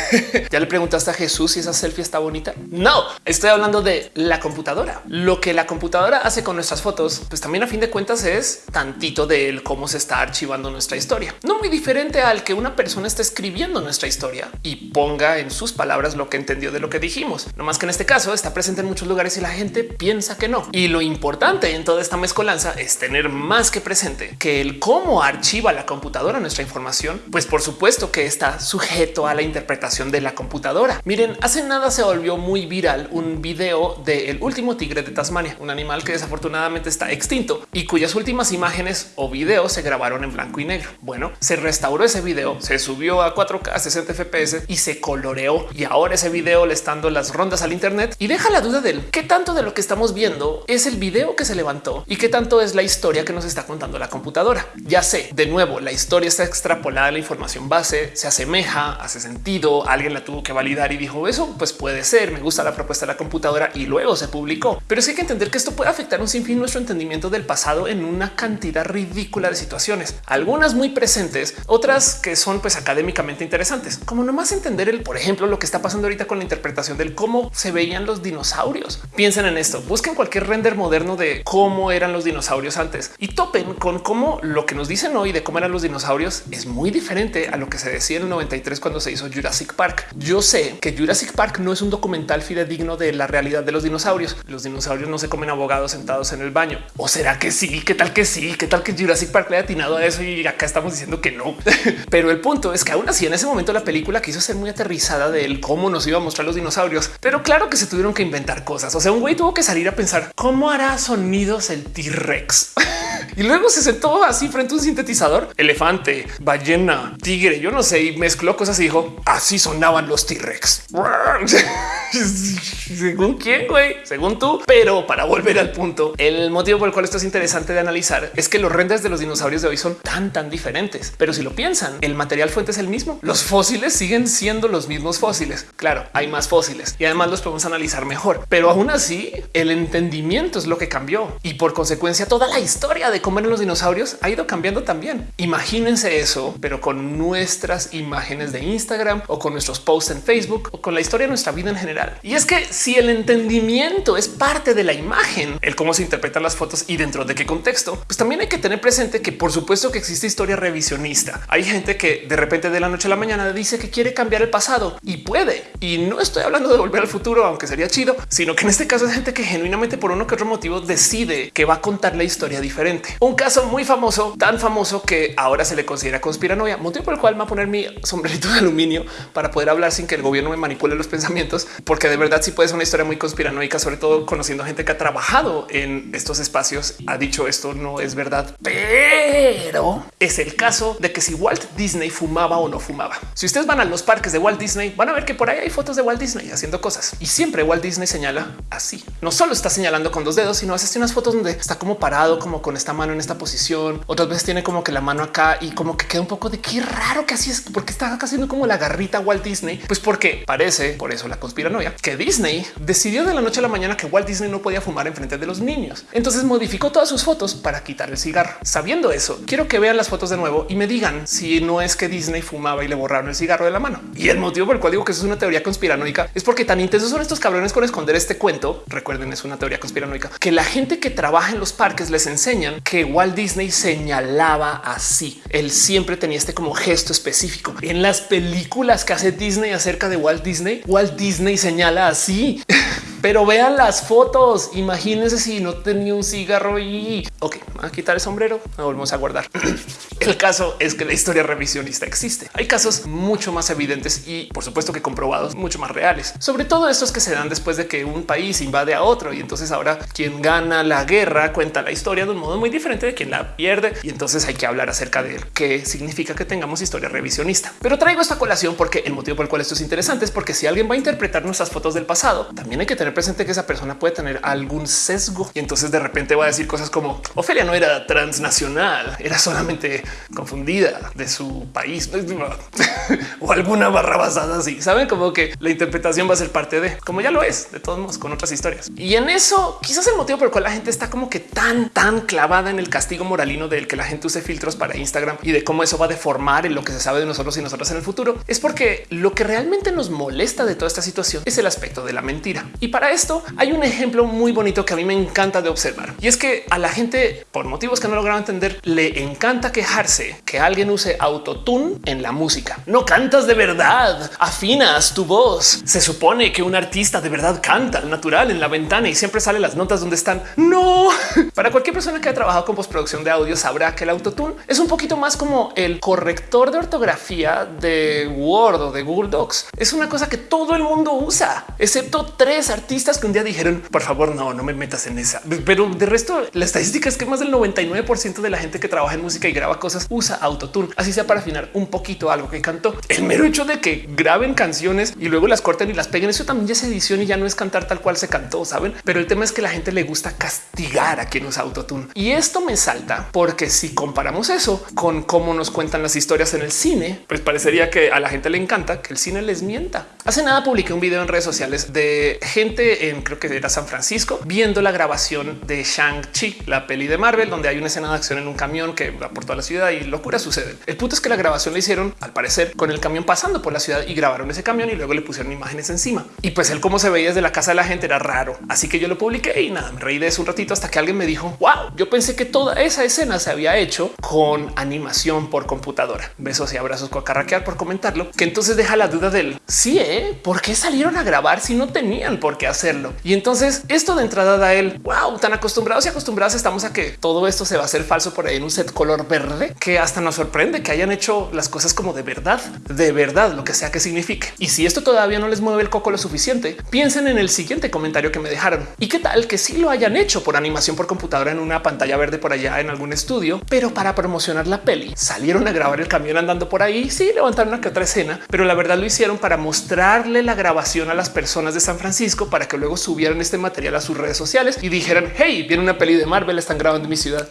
ya le preguntaste a Jesús si esa selfie está bonita. No, estoy hablando de la computadora. Lo que la computadora hace con nuestras fotos, pues también a fin de cuentas es tantito de cómo se está archivando nuestra historia. No muy diferente al que una persona está escribiendo nuestra historia y ponga en sus palabras lo que entendió de lo que dijimos. No más que en este caso está presente en muchos lugares y la gente piensa que no. Y lo importante en toda esta mezcolanza es tener más que presente que el cómo archiva la computadora nuestra información, pues por supuesto que está sujeto a la interpretación de la computadora. Miren, hace nada se volvió muy viral un video del último tigre de Tasmania, un animal que desafortunadamente está extinto y cuyas últimas imágenes o videos se grabaron en blanco y negro. Bueno, se restauró ese video, se subió a 4K 60 FPS y se coloreó. Y ahora ese video le está dando las rondas al Internet. Y deja la duda del qué tanto de lo que estamos viendo es el video que se levantó y qué tanto es la historia que nos está contando la computadora. Ya sé, de nuevo, la historia está extrapolada a la información base, se asemeja, hace sentido, alguien la tuvo que validar y dijo eso, pues puede ser, me gusta la propuesta de la computadora y luego se publicó. Pero sí hay que entender que esto puede afectar un sinfín nuestro entendimiento del pasado en una cantidad ridícula de situaciones, algunas muy presentes, otras que son pues académicamente interesantes, como nomás entender el, por ejemplo, lo que está pasando ahorita con la interpretación del cómo se veían los dinosaurios. Piensen en esto, busquen cualquier render moderno de cómo eran los dinosaurios antes y topen con cómo lo que nos dicen hoy de cómo eran los dinosaurios es muy diferente a lo que se decía en el 93 cuando se hizo Jurassic Park. Yo sé que Jurassic Park no es un documental fidedigno de la realidad de los dinosaurios. Los dinosaurios no se comen abogados sentados en el baño. ¿O será que sí? ¿Qué tal que sí? ¿Qué tal que Jurassic Park le ha atinado a eso y acá estamos diciendo que no? Pero el punto es que aún así en ese momento la película quiso ser muy aterrizada de cómo nos iba a mostrar los dinosaurios. Pero claro que se tuvieron que inventar cosas. O sea, un güey tuvo que salir a pensar cómo hará sonidos el T-Rex. y luego se sentó así frente a un sintetizador, elefante, ballena, tigre, yo no sé, y mezcló cosas y dijo así sonaban los T-Rex. Según quién, güey, según tú. Pero para volver al punto, el motivo por el cual esto es interesante de analizar es que los renders de los dinosaurios de hoy son tan, tan diferentes. Pero si lo piensan, el material fuente es el mismo. Los fósiles siguen siendo los mismos fósiles. Claro, hay más fósiles y además los podemos analizar mejor. Pero aún así, el entendimiento es lo que cambió y por consecuencia toda la historia de cómo eran los dinosaurios ha ido cambiando también. Imagínense eso, pero con nuestras imágenes de Instagram o con nuestros posts en Facebook o con la historia de nuestra vida en general. Y es que si el entendimiento es parte de la imagen, el cómo se interpretan las fotos y dentro de qué contexto, pues también hay que tener presente que por supuesto que existe historia revisionista. Hay gente que de repente de la noche a la mañana dice que quiere cambiar el pasado y puede. Y no estoy hablando de volver al futuro, aunque sería chido, sino que en este caso es gente que genuinamente por uno que otro motivo decide que va a contar la historia diferente. Un caso muy famoso, tan famoso que ahora se le considera conspiranoia, motivo por el cual me voy a poner mi sombrerito de aluminio para poder hablar sin que el gobierno me manipule los pensamientos, porque de verdad sí puede ser una historia muy conspiranoica, sobre todo conociendo gente que ha trabajado en estos espacios, ha dicho esto no es verdad, pero es el caso de que si Walt Disney fumaba o no fumaba. Si ustedes van a los parques de Walt Disney, van a ver que por ahí hay fotos de Walt Disney haciendo cosas y siempre Walt Disney señala así. No solo está señalando con dos dedos, sino hace unas fotos donde está como parado, como con esta mano en esta posición. Otras veces tiene como que la mano acá y como que queda un poco de qué raro que así es, porque está haciendo como la garrita Walt Disney. Pues porque parece por eso la conspiranoia que Disney decidió de la noche a la mañana que Walt Disney no podía fumar en frente de los niños. Entonces modificó todas sus fotos para quitar el cigarro. Sabiendo eso, quiero que vean las fotos de nuevo y me digan si no es que Disney fumaba y le borraron el cigarro de la mano. Y el motivo por el cual digo que eso es una teoría conspiranoica es porque tan intensos son estos cabrones con esconder este cuento. Recuerden, es una teoría conspiranoica que la gente que trabaja en los parques les enseñan que Walt Disney señalaba así. Él siempre tenía este como gesto específico en las películas que hace Disney acerca de Walt Disney. Walt Disney señala así. Pero vean las fotos. Imagínense si no tenía un cigarro y ok, a quitar el sombrero. Nos volvemos a guardar. el caso es que la historia revisionista existe. Hay casos mucho más evidentes y por supuesto que comprobados mucho más reales. Sobre todo estos que se dan después de que un país invade a otro y entonces ahora quien gana la guerra cuenta la historia de un modo muy diferente de quien la pierde y entonces hay que hablar acerca de qué significa que tengamos historia revisionista. Pero traigo esta colación porque el motivo por el cual esto es interesante es porque si alguien va a interpretar nuestras fotos del pasado, también hay que tener presente que esa persona puede tener algún sesgo y entonces de repente va a decir cosas como Ofelia no era transnacional, era solamente confundida de su país o alguna barra basada así. Saben como que la interpretación va a ser parte de como ya lo es de todos modos con otras historias. Y en eso quizás el motivo por el cual la gente está como que tan, tan clavada en el castigo moralino del que la gente use filtros para Instagram y de cómo eso va a deformar en lo que se sabe de nosotros y nosotras en el futuro es porque lo que realmente nos molesta de toda esta situación es el aspecto de la mentira. Y para esto hay un ejemplo muy bonito que a mí me encanta de observar y es que a la gente por motivos que no lograron entender le encanta quejarse que alguien use autotune en la música. No cantas de verdad, afinas tu voz. Se supone que un artista de verdad canta al natural en la ventana y siempre sale las notas donde están. No, para cualquier persona que haya trabajado con postproducción de audio sabrá que el autotune es un poquito más como el corrector de ortografía de Word o de Google Docs. Es una cosa que todo el mundo usa, excepto tres artistas que un día dijeron, por favor, no, no me metas en esa. Pero de resto, la estadística es que más del 99% de la gente que trabaja en música y graba cosas usa autotune, así sea para afinar un poquito algo que cantó. El mero hecho de que graben canciones y luego las corten y las peguen, eso también ya es edición y ya no es cantar tal cual se cantó, saben? Pero el tema es que la gente le gusta castigar a quien usa autotune. Y esto me salta porque si comparamos eso con cómo nos cuentan las historias en el cine, pues parecería que a la gente le encanta que el cine les mienta. Hace nada publiqué un video en redes sociales de gente en creo que era San Francisco viendo la grabación de Shang-Chi, la peli de Marvel, donde hay una escena de acción en un camión que va por toda la ciudad y locura sucede. El punto es que la grabación la hicieron al parecer con el camión pasando por la ciudad y grabaron ese camión y luego le pusieron imágenes encima. Y pues el cómo se veía desde la casa de la gente era raro. Así que yo lo publiqué y nada, me reí de eso un ratito hasta que alguien me dijo, wow, yo pensé que toda esa escena se había hecho con animación por computadora. Besos y abrazos con carraquear por comentarlo, que entonces deja la duda del sí, ¿eh? ¿por qué salieron a grabar si no tenían por qué hacerlo? Y entonces esto de entrada da el wow, tan acostumbrados y acostumbrados estamos a que todo esto se va a hacer falso por ahí en un set color verde que hasta nos sorprende que hayan hecho las cosas como de verdad, de verdad, lo que sea que signifique. Y si esto todavía no les mueve el coco lo suficiente, piensen en el siguiente comentario que me dejaron. ¿Y qué tal que si lo hayan hecho por animación por computadora en una pantalla verde por allá en algún estudio, pero para promocionar la peli salieron a grabar el camión andando por ahí? Sí, levantaron una que otra escena, pero la verdad lo hicieron para mostrarle la grabación a las personas de San Francisco para que luego subieran este material a sus redes sociales y dijeran hey, viene una peli de Marvel, están grabando en mi ciudad.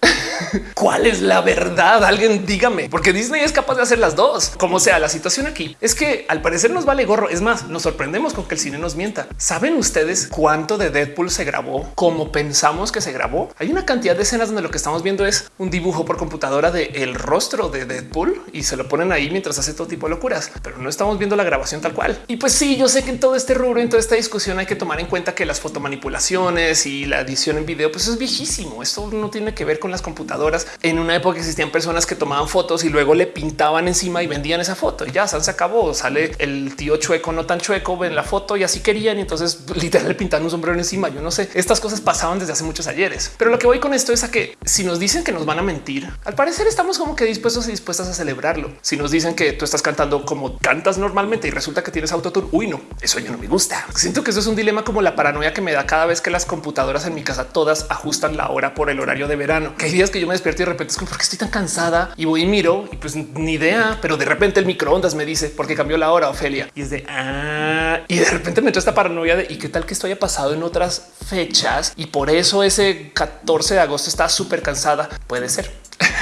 ¿Cuál es la verdad? Alguien dígame, porque Disney es capaz de hacer las dos. Como sea, la situación aquí es que al parecer nos vale gorro. Es más, nos sorprendemos con que el cine nos mienta. ¿Saben ustedes cuánto de Deadpool se grabó como pensamos que se grabó? Hay una cantidad de escenas donde lo que estamos viendo es un dibujo por computadora de el rostro de Deadpool y se lo ponen ahí mientras hace todo tipo de locuras, pero no estamos viendo la grabación tal cual. Y pues sí, yo sé que en todo este rubro, en toda esta discusión hay que tomar en cuenta que las fotomanipulaciones y la edición en video pues es viejísimo. Esto no tiene que ver con las computadoras en una época existían personas que tomaban fotos y luego le pintaban encima y vendían esa foto y ya se acabó. Sale el tío chueco, no tan chueco, ven la foto y así querían. Y entonces literal le pintaban un sombrero encima. Yo no sé, estas cosas pasaban desde hace muchos ayeres, pero lo que voy con esto es a que si nos dicen que nos van a mentir, al parecer estamos como que dispuestos y dispuestas a celebrarlo. Si nos dicen que tú estás cantando como cantas normalmente y resulta que tienes autotune, uy, no, eso ya no me gusta. Siento que eso es un dilema como la paranoia que me da cada vez que las computadoras en mi casa todas ajustan la hora por el horario de verano. Que hay días que yo me despierto y de repente es como porque estoy tan cansada y voy y miro y pues ni idea, pero de repente el microondas me dice porque cambió la hora Ofelia y es de ah, y de repente me entra esta paranoia de y qué tal que esto haya pasado en otras fechas y por eso ese 14 de agosto está súper cansada. Puede ser.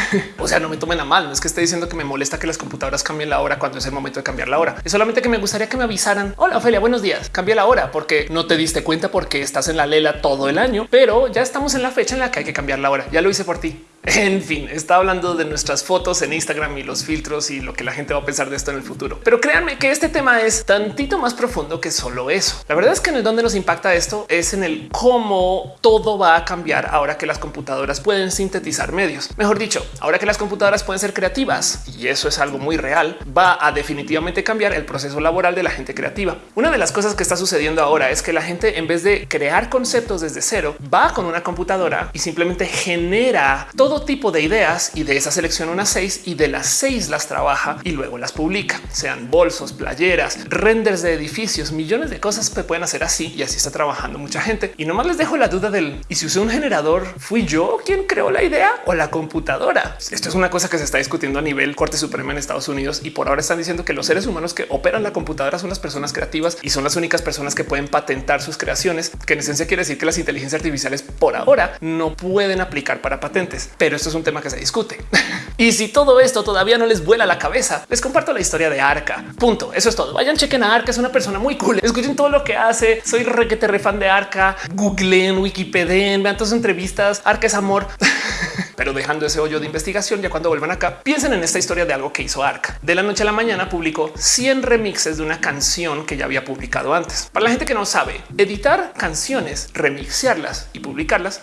o sea, no me tomen a mal. No es que esté diciendo que me molesta que las computadoras cambien la hora cuando es el momento de cambiar la hora. Es solamente que me gustaría que me avisaran. Hola, Ophelia, buenos días. Cambia la hora porque no te diste cuenta porque estás en la lela todo el año, pero ya estamos en la fecha en la que hay que cambiar la hora. Ya lo hice por ti. En fin, está hablando de nuestras fotos en Instagram y los filtros y lo que la gente va a pensar de esto en el futuro. Pero créanme que este tema es tantito más profundo que solo eso. La verdad es que en el donde nos impacta esto es en el cómo todo va a cambiar ahora que las computadoras pueden sintetizar medios. Mejor dicho, ahora que las computadoras pueden ser creativas y eso es algo muy real, va a definitivamente cambiar el proceso laboral de la gente creativa. Una de las cosas que está sucediendo ahora es que la gente en vez de crear conceptos desde cero, va con una computadora y simplemente genera todo tipo de ideas y de esa selecciona unas seis y de las seis las trabaja y luego las publica, sean bolsos, playeras, renders de edificios, millones de cosas que pueden hacer así y así está trabajando mucha gente. Y nomás les dejo la duda del y si usé un generador, fui yo quien creó la idea o la computadora. Esto es una cosa que se está discutiendo a nivel Corte Suprema en Estados Unidos y por ahora están diciendo que los seres humanos que operan la computadora son las personas creativas y son las únicas personas que pueden patentar sus creaciones, que en esencia quiere decir que las inteligencias artificiales por ahora no pueden aplicar para patentes, pero esto es un tema que se discute. y si todo esto todavía no les vuela la cabeza, les comparto la historia de Arca. Punto. Eso es todo. Vayan, chequen a Arca. Es una persona muy cool. Escuchen todo lo que hace. Soy requete refan de Arca. Googleen, Wikipedia, vean todas sus entrevistas. Arca es amor. Pero dejando ese hoyo de investigación, ya cuando vuelvan acá, piensen en esta historia de algo que hizo Arca. De la noche a la mañana publicó 100 remixes de una canción que ya había publicado antes. Para la gente que no sabe, editar canciones, remixearlas y publicarlas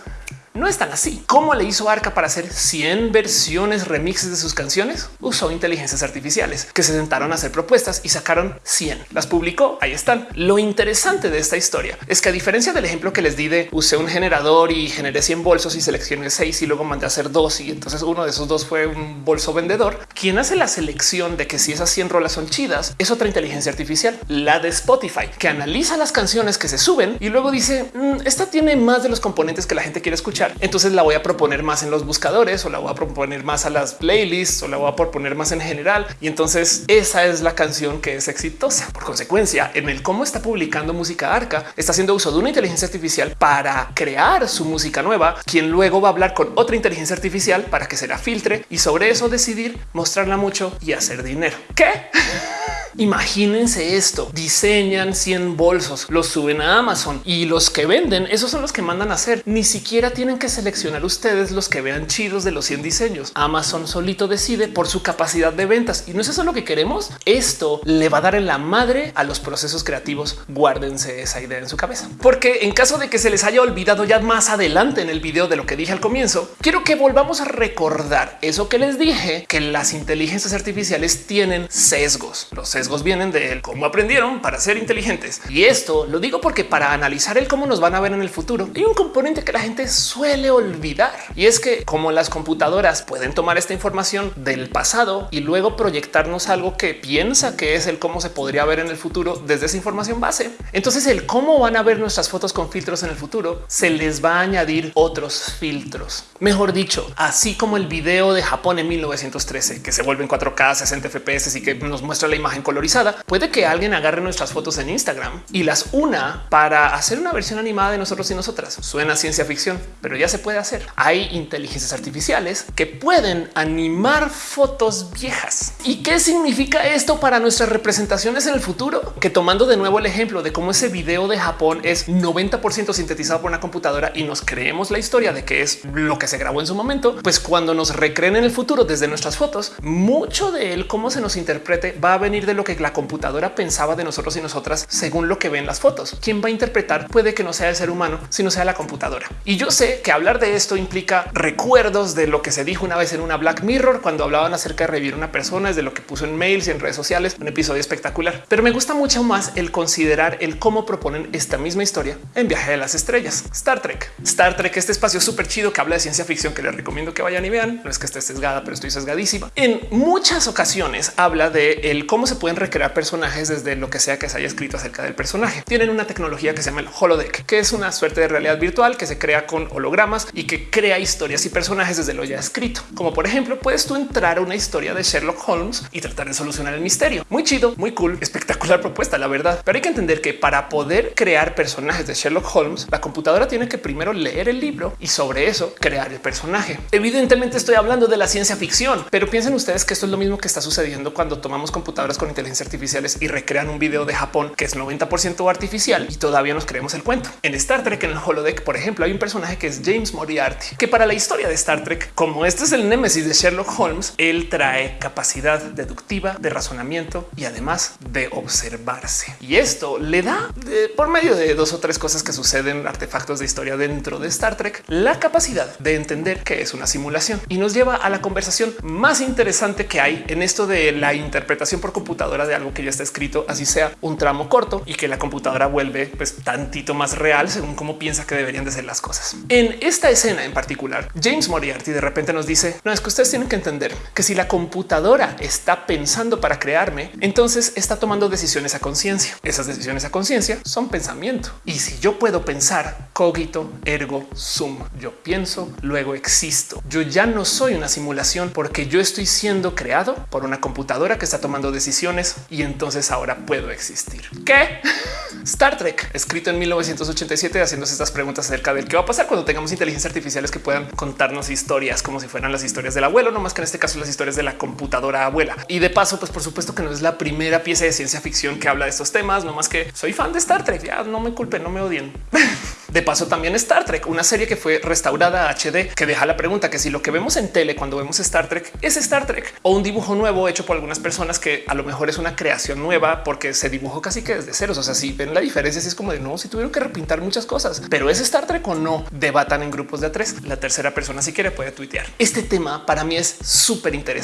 no es tan así. ¿Cómo le hizo Arca para hacer 100 versiones remixes de sus canciones? Usó inteligencias artificiales que se sentaron a hacer propuestas y sacaron 100. Las publicó. Ahí están. Lo interesante de esta historia es que a diferencia del ejemplo que les di de usé un generador y generé 100 bolsos y seleccioné 6 y luego mandé a hacer dos y entonces uno de esos dos fue un bolso vendedor. Quien hace la selección de que si esas 100 rolas son chidas es otra inteligencia artificial, la de Spotify, que analiza las canciones que se suben y luego dice mm, esta tiene más de los componentes que la gente quiere escuchar entonces la voy a proponer más en los buscadores o la voy a proponer más a las playlists o la voy a proponer más en general. Y entonces esa es la canción que es exitosa. Por consecuencia, en el cómo está publicando música Arca, está haciendo uso de una inteligencia artificial para crear su música nueva, quien luego va a hablar con otra inteligencia artificial para que se la filtre y sobre eso decidir mostrarla mucho y hacer dinero. ¿Qué? Imagínense esto, diseñan 100 bolsos, los suben a Amazon y los que venden, esos son los que mandan a hacer. Ni siquiera tienen que seleccionar ustedes los que vean chidos de los 100 diseños. Amazon solito decide por su capacidad de ventas y no es eso lo que queremos. Esto le va a dar en la madre a los procesos creativos. Guárdense esa idea en su cabeza, porque en caso de que se les haya olvidado ya más adelante en el video de lo que dije al comienzo, quiero que volvamos a recordar eso que les dije, que las inteligencias artificiales tienen sesgos. Los sesgos vienen de cómo aprendieron para ser inteligentes. Y esto lo digo porque para analizar el cómo nos van a ver en el futuro, hay un componente que la gente suele olvidar. Y es que como las computadoras pueden tomar esta información del pasado y luego proyectarnos algo que piensa que es el cómo se podría ver en el futuro desde esa información base. Entonces el cómo van a ver nuestras fotos con filtros en el futuro se les va a añadir otros filtros. Mejor dicho, así como el video de Japón en 1913 que se vuelve en 4K 60 FPS y que nos muestra la imagen colorizada, puede que alguien agarre nuestras fotos en Instagram y las una para hacer una versión animada de nosotros y nosotras. Suena ciencia ficción, pero ya se puede hacer. Hay inteligencias artificiales que pueden animar fotos viejas. ¿Y qué significa esto para nuestras representaciones en el futuro? Que tomando de nuevo el ejemplo de cómo ese video de Japón es 90% sintetizado por una computadora y nos creemos la historia de que es lo que se grabó en su momento, pues cuando nos recreen en el futuro desde nuestras fotos, mucho de él, cómo se nos interprete, va a venir de lo que la computadora pensaba de nosotros y nosotras según lo que ven las fotos. Quien va a interpretar puede que no sea el ser humano, sino sea la computadora. Y yo sé que hablar de esto implica recuerdos de lo que se dijo una vez en una Black Mirror cuando hablaban acerca de revivir una persona, es de lo que puso en mails y en redes sociales, un episodio espectacular. Pero me gusta mucho más el considerar el cómo proponen esta misma historia en Viaje de las Estrellas, Star Trek. Star Trek, este espacio súper chido que habla de ciencia ficción que les recomiendo que vayan y vean. No es que esté sesgada, pero estoy sesgadísima. En muchas ocasiones habla de el cómo se pueden recrear personajes desde lo que sea que se haya escrito acerca del personaje. Tienen una tecnología que se llama el holodeck, que es una suerte de realidad virtual que se crea con hologramas y que crea historias y personajes desde lo ya escrito. Como por ejemplo, puedes tú entrar a una historia de Sherlock Holmes y tratar de solucionar el misterio. Muy chido, muy cool, espectacular propuesta, la verdad. Pero hay que entender que para poder crear personajes de Sherlock Holmes, la computadora tiene que primero leer el libro y sobre eso crear el personaje. Evidentemente estoy hablando de la ciencia ficción, pero piensen ustedes que esto es lo mismo que está sucediendo cuando tomamos computadoras con inteligencia artificiales y recrean un video de Japón que es 90% artificial y todavía nos creemos el cuento. En Star Trek, en el holodeck, por ejemplo, hay un personaje que es James Moriarty, que para la historia de Star Trek, como este es el némesis de Sherlock Holmes, él trae capacidad deductiva de razonamiento y además de observarse. Y esto le da por medio de dos o tres cosas que suceden, artefactos de historia dentro de Star Trek, la capacidad de entender que es una simulación y nos lleva a la conversación más interesante que hay en esto de la interpretación por computadora computadora de algo que ya está escrito, así sea un tramo corto y que la computadora vuelve pues tantito más real según cómo piensa que deberían de ser las cosas. En esta escena en particular, James Moriarty de repente nos dice no es que ustedes tienen que entender que si la computadora está pensando para crearme, entonces está tomando decisiones a conciencia. Esas decisiones a conciencia son pensamiento. Y si yo puedo pensar cogito ergo sum, yo pienso, luego existo. Yo ya no soy una simulación porque yo estoy siendo creado por una computadora que está tomando decisiones y entonces ahora puedo existir. ¿Qué? Star Trek, escrito en 1987, haciéndose estas preguntas acerca del qué va a pasar cuando tengamos inteligencias artificiales que puedan contarnos historias como si fueran las historias del abuelo, no más que en este caso las historias de la computadora abuela. Y de paso, pues por supuesto que no es la primera pieza de ciencia ficción que habla de estos temas, no más que soy fan de Star Trek. Ya no me culpen, no me odien. De paso, también Star Trek, una serie que fue restaurada a HD, que deja la pregunta que si lo que vemos en tele cuando vemos Star Trek es Star Trek o un dibujo nuevo hecho por algunas personas que a lo mejor es una creación nueva porque se dibujó casi que desde ceros. O sea, si ven la diferencia, si es como de no, si tuvieron que repintar muchas cosas, pero es Star Trek o no, debatan en grupos de a tres. La tercera persona, si quiere, puede tuitear. Este tema para mí es súper interesante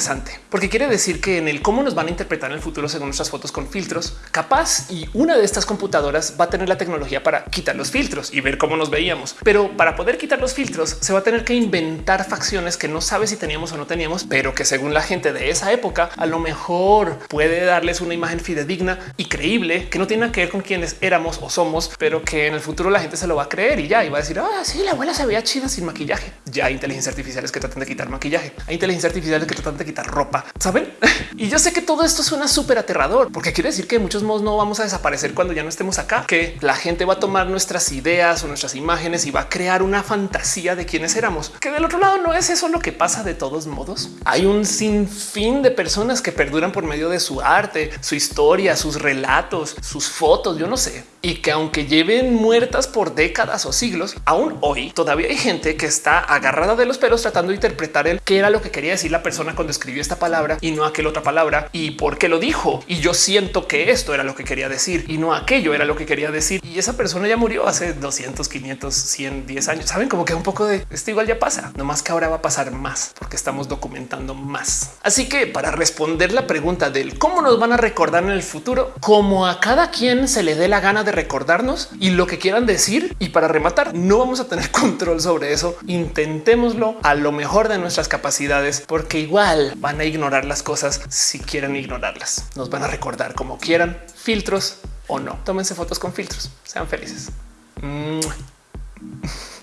porque quiere decir que en el cómo nos van a interpretar en el futuro según nuestras fotos con filtros, capaz y una de estas computadoras va a tener la tecnología para quitar los filtros y ver cómo nos veíamos. Pero para poder quitar los filtros se va a tener que inventar facciones que no sabe si teníamos o no teníamos, pero que según la gente de esa época a lo mejor puede darles una imagen fidedigna y creíble que no tiene que ver con quienes éramos o somos, pero que en el futuro la gente se lo va a creer y ya va a decir, ah, sí, la abuela se veía chida sin maquillaje. Ya hay inteligencias artificiales que tratan de quitar maquillaje. Hay inteligencias artificiales que tratan de quitar ropa, ¿saben? y yo sé que todo esto suena súper aterrador porque quiere decir que muchos modos no vamos a desaparecer cuando ya no estemos acá, que la gente va a tomar nuestras ideas nuestras imágenes y va a crear una fantasía de quiénes éramos, que del otro lado no es eso lo que pasa de todos modos. Hay un sinfín de personas que perduran por medio de su arte, su historia, sus relatos, sus fotos, yo no sé, y que aunque lleven muertas por décadas o siglos, aún hoy todavía hay gente que está agarrada de los pelos tratando de interpretar el qué era lo que quería decir la persona cuando escribió esta palabra y no aquel otra palabra y por qué lo dijo. Y yo siento que esto era lo que quería decir y no aquello era lo que quería decir. Y esa persona ya murió hace 200, 500, 100, 10 años. Saben como que un poco de esto igual ya pasa, no más que ahora va a pasar más porque estamos documentando más. Así que para responder la pregunta del cómo nos van a recordar en el futuro, como a cada quien se le dé la gana de recordarnos y lo que quieran decir. Y para rematar, no vamos a tener control sobre eso. Intentémoslo a lo mejor de nuestras capacidades, porque igual van a ignorar las cosas si quieren ignorarlas. Nos van a recordar como quieran, filtros o no. Tómense fotos con filtros. Sean felices. Mm.